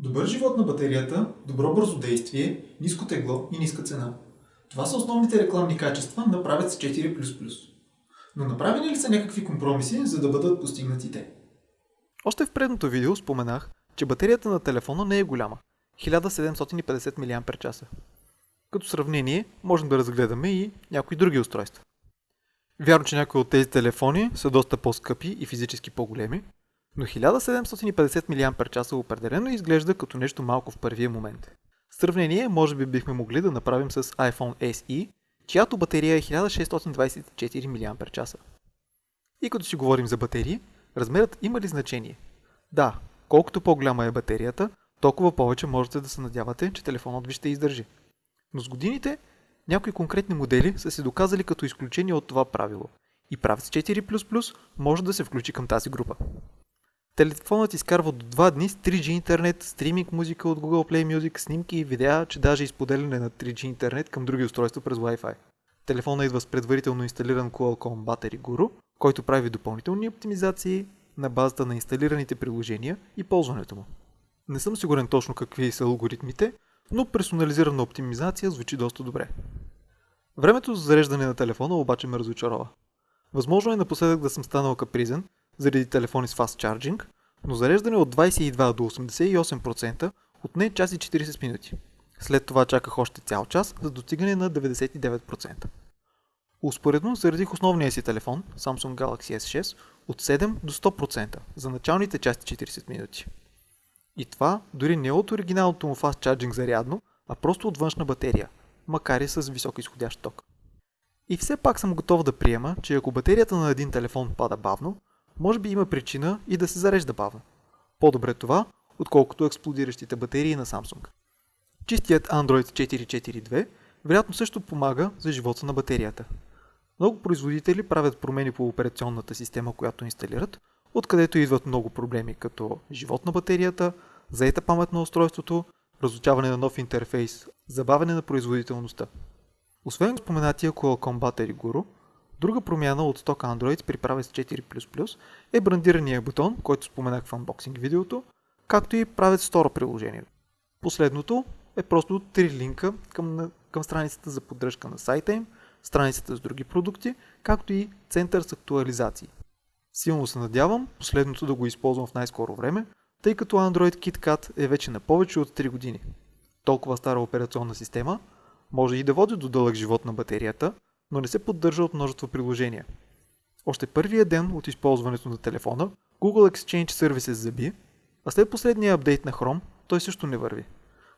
Добър живот на батерията, добро бързодействие, ниско тегло и ниска цена. Това са основните рекламни качества на правец 4++. Но направени ли са някакви компромиси, за да бъдат постигнати те? Още в предното видео споменах, че батерията на телефона не е голяма – 1750 мАч. Като сравнение, можем да разгледаме и някои други устройства. Вярно, че някои от тези телефони са доста по-скъпи и физически по-големи, но 1750 мАч определено изглежда като нещо малко в първия момент. Сравнение, може би бихме могли да направим с iPhone SE, чиято батерия е 1624 мАч. И като си говорим за батерии, размерът има ли значение? Да, колкото по-голяма е батерията, толкова повече можете да се надявате, че телефонът ви ще издържи. Но с годините някои конкретни модели са се доказали като изключение от това правило и правец 4++ може да се включи към тази група. Телефонът изкарва до 2 дни с 3G интернет, стриминг музика от Google Play Music, снимки и видеа, че даже изподеляне на 3G интернет към други устройства през Wi-Fi. Телефонът идва с предварително инсталиран Qualcomm Battery Guru, който прави допълнителни оптимизации на базата на инсталираните приложения и ползването му. Не съм сигурен точно какви са алгоритмите, но персонализирана оптимизация звучи доста добре. Времето за зареждане на телефона обаче ме разочарова. Възможно е напоследък да съм станал капризен заради телефони с fast charging, но зареждане от 22 до 88% отне час и 40 минути. След това чаках още цял час за достигане на 99%. Успоредно заредих основния си телефон, Samsung Galaxy S6, от 7 до 100% за началните части 40 минути. И това дори не от оригиналното му fast charging зарядно, а просто от външна батерия, макар и с висок изходящ ток. И все пак съм готов да приема, че ако батерията на един телефон пада бавно, може би има причина и да се зарежда бавно. По-добре това, отколкото експлодиращите батерии на Samsung. Чистият Android 442 вероятно също помага за живота на батерията. Много производители правят промени по операционната система, която инсталират, откъдето идват много проблеми като живот на батерията, заета памет на устройството, разучаване на нов интерфейс, забавяне на производителността. Освен споменатия Qualcomm Battery Guru, друга промяна от сток Android при Pravec 4++ е брандирания бутон, който споменах в unboxing видеото, както и правец второ приложение. Последното е просто три линка към, към страницата за поддръжка на сайта им, страницата с други продукти, както и център с актуализации. Силно се надявам последното да го използвам в най-скоро време, тъй като Android KitKat е вече на повече от 3 години. Толкова стара операционна система може и да води до дълъг живот на батерията, но не се поддържа от множество приложения. Още първия ден от използването на телефона, Google Exchange Services заби, а след последния апдейт на Chrome той също не върви.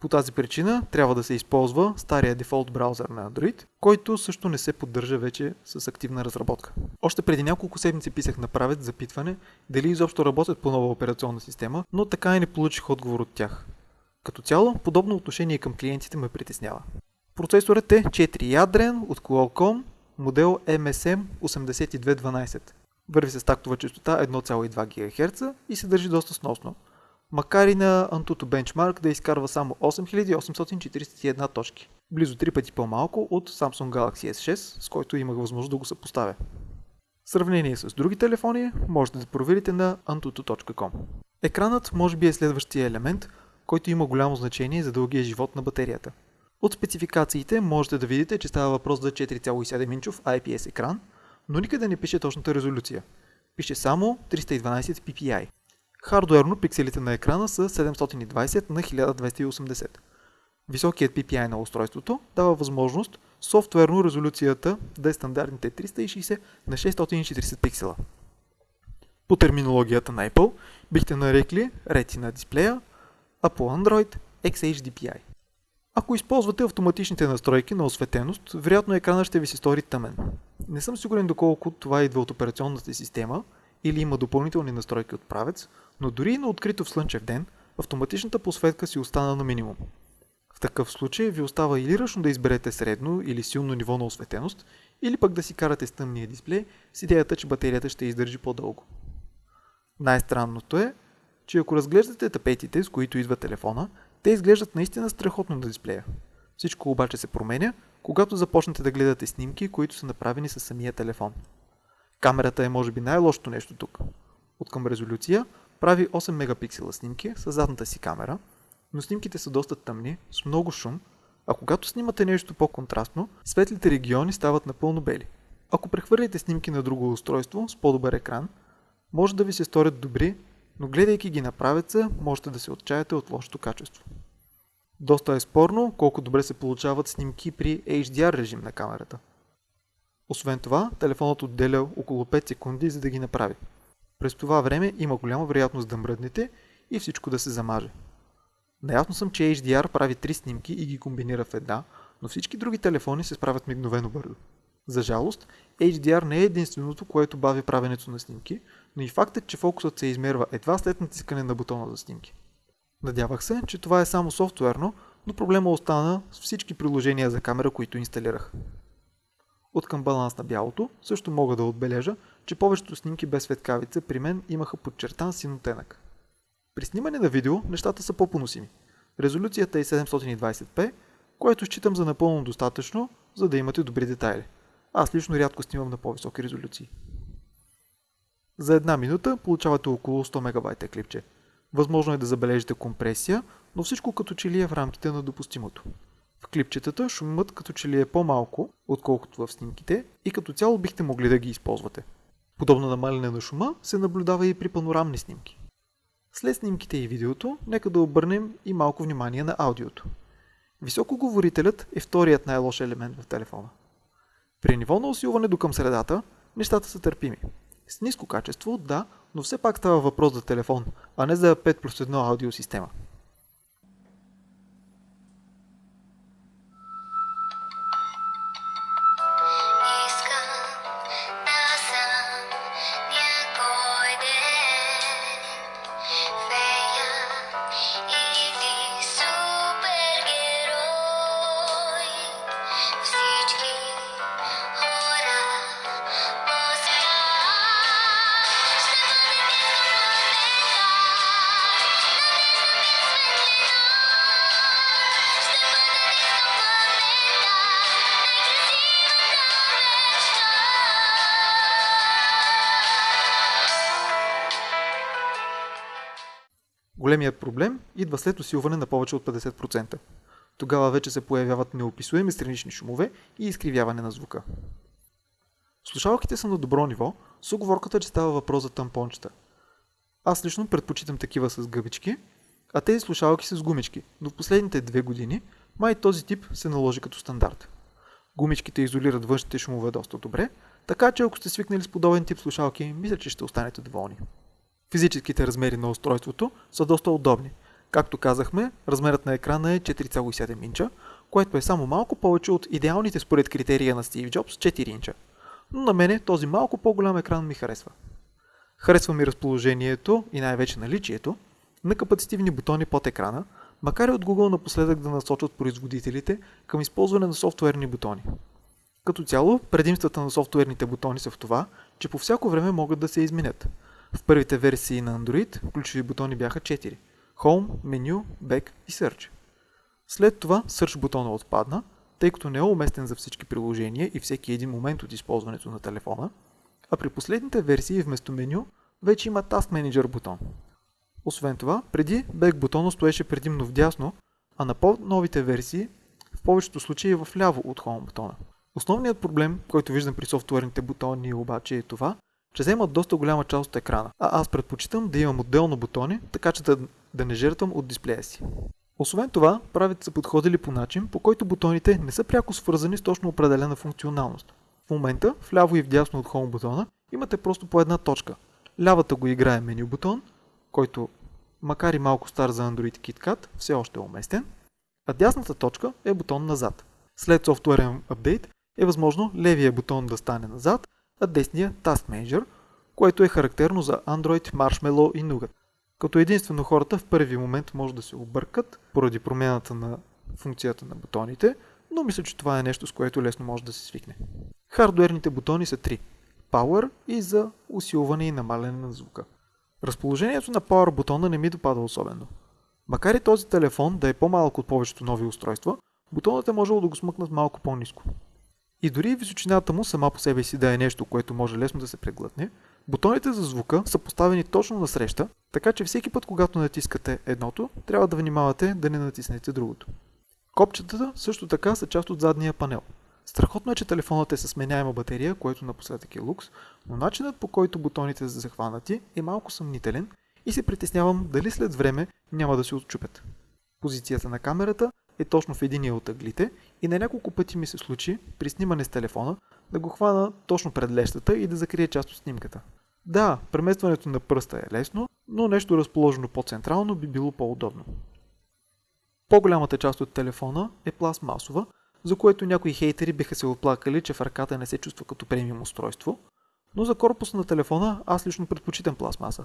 По тази причина трябва да се използва стария дефолт браузър на Android, който също не се поддържа вече с активна разработка. Още преди няколко седмици писах на правец запитване дали изобщо работят по нова операционна система, но така и не получих отговор от тях. Като цяло, подобно отношение към клиентите ме притеснява. Процесорът е 4 ядрен от Qualcomm, модел MSM 8212. Върви с тактова частота 1,2 ГГц и се държи доста сносно макар и на Antutu Benchmark да изкарва само 8841 точки. Близо 3 пъти по-малко от Samsung Galaxy S6, с който имах възможност да го съпоставя. В сравнение с други телефони, можете да проверите на antutu.com. Екранът може би е следващия елемент, който има голямо значение за дългия живот на батерията. От спецификациите можете да видите, че става въпрос за 4,7 инчов IPS екран, но никъде не пише точната резолюция. Пише само 312 ppi. Хардуерно пикселите на екрана са 720 на 1280. Високият PPI на устройството дава възможност софтуерно резолюцията да е стандартните 360 на 640 пиксела. По терминологията на Apple бихте нарекли Retina дисплея, а по Android XHDPI. Ако използвате автоматичните настройки на осветеност, вероятно екранът ще ви се стори тъмен. Не съм сигурен доколко това идва от операционната система или има допълнителни настройки от правец, но дори и на открито в слънчев ден, автоматичната посветка си остана на минимум. В такъв случай ви остава или ръчно да изберете средно или силно ниво на осветеност, или пък да си карате с тъмния дисплей с идеята, че батерията ще издържи по-дълго. Най-странното е, че ако разглеждате тапетите, с които идва телефона, те изглеждат наистина страхотно на дисплея. Всичко обаче се променя, когато започнете да гледате снимки, които са направени с самия телефон. Камерата е може би най-лошото нещо тук. От към резолюция прави 8 мегапиксела снимки с задната си камера, но снимките са доста тъмни, с много шум, а когато снимате нещо по-контрастно, светлите региони стават напълно бели. Ако прехвърлите снимки на друго устройство с по-добър екран, може да ви се сторят добри, но гледайки ги на правеца, можете да се отчаяте от лошото качество. Доста е спорно колко добре се получават снимки при HDR режим на камерата. Освен това, телефонът отделя около 5 секунди за да ги направи. През това време има голяма вероятност да мръднете и всичко да се замаже. Наясно съм, че HDR прави три снимки и ги комбинира в една, но всички други телефони се справят мигновено бързо. За жалост, HDR не е единственото, което бави правенето на снимки, но и фактът, че фокусът се измерва едва след натискане на бутона за снимки. Надявах се, че това е само софтуерно, но проблема остана с всички приложения за камера, които инсталирах. От към баланс на бялото също мога да отбележа, че повечето снимки без светкавица при мен имаха подчертан син оттенък. При снимане на видео нещата са по-поносими. Резолюцията е 720p, което считам за напълно достатъчно, за да имате добри детайли. Аз лично рядко снимам на по-високи резолюции. За една минута получавате около 100 МБ клипче. Възможно е да забележите компресия, но всичко като че ли е в рамките на допустимото. В клипчетата шумът като че ли е по-малко, отколкото в снимките и като цяло бихте могли да ги използвате. Подобно намаляне на шума се наблюдава и при панорамни снимки. След снимките и видеото, нека да обърнем и малко внимание на аудиото. Високоговорителят е вторият най-лош елемент в телефона. При ниво на усилване до към средата, нещата са търпими. С ниско качество, да, но все пак става въпрос за телефон, а не за 5 плюс 1 аудиосистема. Големият проблем идва след усилване на повече от 50%. Тогава вече се появяват неописуеми странични шумове и изкривяване на звука. Слушалките са на добро ниво, с оговорката, че става въпрос за тампончета. Аз лично предпочитам такива с гъбички, а тези слушалки с гумички, но в последните две години май този тип се наложи като стандарт. Гумичките изолират външните шумове доста добре, така че ако сте свикнали с подобен тип слушалки, мисля, че ще останете доволни. Физическите размери на устройството са доста удобни. Както казахме, размерът на екрана е 4,7 инча, което е само малко повече от идеалните според критерия на Стив Джобс 4 инча. Но на мене този малко по-голям екран ми харесва. Харесва ми разположението и най-вече наличието на капацитивни бутони под екрана, макар и от Google напоследък да насочат производителите към използване на софтуерни бутони. Като цяло, предимствата на софтуерните бутони са в това, че по всяко време могат да се изменят – в първите версии на Android ключови бутони бяха 4 – Home, Menu, Back и Search. След това Search бутона отпадна, тъй като не е уместен за всички приложения и всеки един момент от използването на телефона, а при последните версии вместо меню вече има Task Manager бутон. Освен това, преди Back бутона стоеше предимно вдясно, а на по-новите версии в повечето случаи в ляво от Home бутона. Основният проблем, който виждам при софтуерните бутони обаче е това, че вземат доста голяма част от екрана. А аз предпочитам да имам отделно бутони, така че да, да не жертвам от дисплея си. Освен това, правите са подходили по начин, по който бутоните не са пряко свързани с точно определена функционалност. В момента, вляво и вдясно от Home бутона, имате просто по една точка. Лявата го играе меню бутон, който, макар и малко стар за Android KitKat, все още е уместен, а дясната точка е бутон назад. След софтуерен апдейт е възможно левия бутон да стане назад, а десния Task Manager, което е характерно за Android, Marshmallow и Nougat. Като единствено хората в първи момент може да се объркат поради промяната на функцията на бутоните, но мисля, че това е нещо, с което лесно може да се свикне. Хардуерните бутони са три. Power и за усилване и намаляне на звука. Разположението на Power бутона не ми допада особено. Макар и този телефон да е по-малък от повечето нови устройства, бутонът е можел да го смъкнат малко по-низко. И дори височината му сама по себе си да е нещо, което може лесно да се преглътне, бутоните за звука са поставени точно на среща Така че всеки път, когато натискате едното, трябва да внимавате да не натиснете другото. Копчетата също така са част от задния панел. Страхотно е, че телефонът е с сменяема батерия, което напоследък е лукс, но начинът по който бутоните са захванати е малко съмнителен и се притеснявам дали след време няма да се отчупят. Позицията на камерата е точно в единия от ъглите и на няколко пъти ми се случи при снимане с телефона да го хвана точно пред лещата и да закрие част от снимката. Да, преместването на пръста е лесно, но нещо разположено по-централно би било по-удобно. По-голямата част от телефона е пластмасова, за което някои хейтери биха се оплакали, че в ръката не се чувства като премиум устройство, но за корпуса на телефона аз лично предпочитам пластмаса.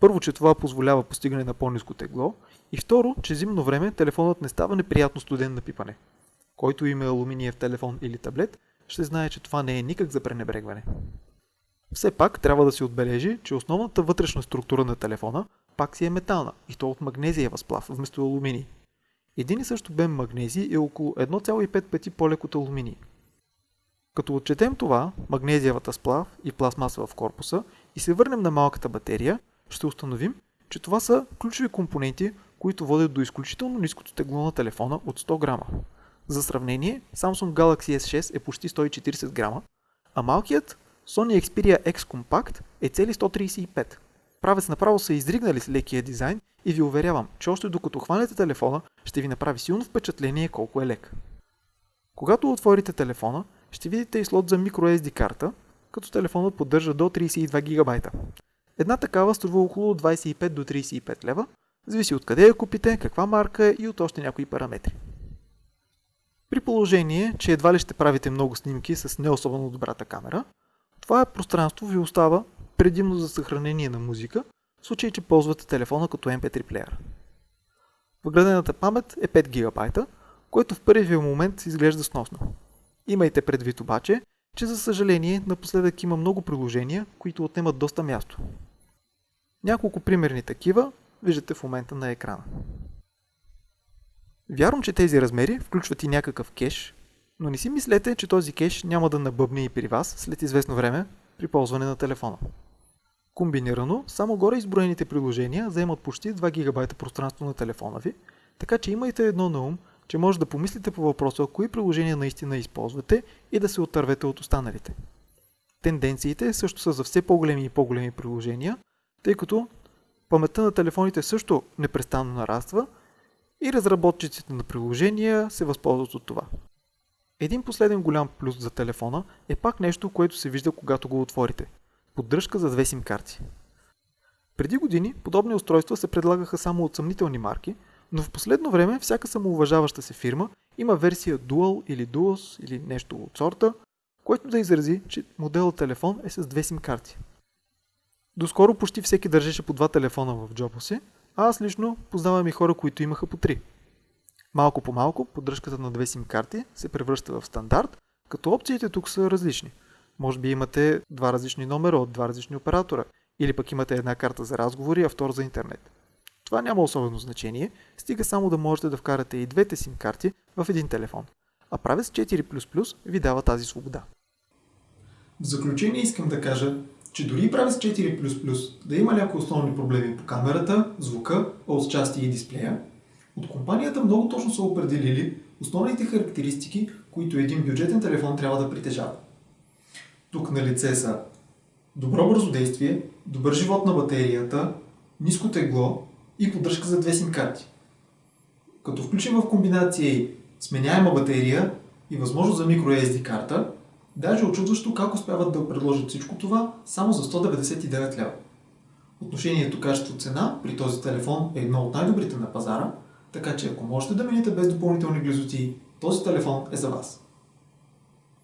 Първо, че това позволява постигане на по-низко тегло и второ, че зимно време телефонът не става неприятно студен на пипане. Който има алуминиев телефон или таблет, ще знае, че това не е никак за пренебрегване. Все пак трябва да се отбележи, че основната вътрешна структура на телефона пак си е метална и то от магнезиева сплав вместо алуминий. Един и също бем магнезий е около 1,5 пъти по-лек от алуминий. Като отчетем това, магнезиевата сплав и пластмаса в корпуса и се върнем на малката батерия, ще установим, че това са ключови компоненти, които водят до изключително ниското тегло на телефона от 100 грама. За сравнение, Samsung Galaxy S6 е почти 140 грама, а малкият Sony Xperia X Compact е цели 135. Правец направо са изригнали с лекия дизайн и ви уверявам, че още докато хванете телефона, ще ви направи силно впечатление колко е лек. Когато отворите телефона, ще видите и слот за microSD карта, като телефонът поддържа до 32 гигабайта. Една такава струва около 25 до 35 лева, зависи от къде я купите, каква марка е и от още някои параметри. При положение, че едва ли ще правите много снимки с не особено добрата камера, това пространство ви остава предимно за съхранение на музика, в случай, че ползвате телефона като MP3 плеер. Въградената памет е 5 ГБ, което в първия момент изглежда сносно. Имайте предвид обаче, че за съжаление напоследък има много приложения, които отнемат доста място. Няколко примерни такива виждате в момента на екрана. Вярвам, че тези размери включват и някакъв кеш, но не си мислете, че този кеш няма да набъбне и при вас след известно време при ползване на телефона. Комбинирано, само горе изброените приложения заемат почти 2 ГБ пространство на телефона ви, така че имайте едно на ум, че може да помислите по въпроса кои приложения наистина използвате и да се отървете от останалите. Тенденциите също са за все по-големи и по-големи приложения, тъй като паметта на телефоните също непрестанно нараства и разработчиците на приложения се възползват от това. Един последен голям плюс за телефона е пак нещо, което се вижда когато го отворите. Поддръжка за две сим карти. Преди години подобни устройства се предлагаха само от съмнителни марки, но в последно време всяка самоуважаваща се фирма има версия Dual или Duos или нещо от сорта, което да изрази, че моделът телефон е с две сим карти. Доскоро почти всеки държеше по два телефона в джоба си, а аз лично познавам и хора, които имаха по три. Малко по малко поддръжката на две сим карти се превръща в стандарт, като опциите тук са различни. Може би имате два различни номера от два различни оператора, или пък имате една карта за разговори, а втора за интернет. Това няма особено значение, стига само да можете да вкарате и двете сим карти в един телефон. А правец 4++ ви дава тази свобода. В заключение искам да кажа, че дори правец 4++ да има някои основни проблеми по камерата, звука, от части и дисплея, от компанията много точно са определили основните характеристики, които един бюджетен телефон трябва да притежава. Тук на лице са добро бързодействие, добър живот на батерията, ниско тегло и поддръжка за две сим карти. Като включим в комбинация и сменяема батерия и възможност за microSD карта, даже очудващо как успяват да предложат всичко това само за 199 лева. Отношението качество-цена при този телефон е едно от най-добрите на пазара, така че ако можете да минете без допълнителни глизоти, този телефон е за вас.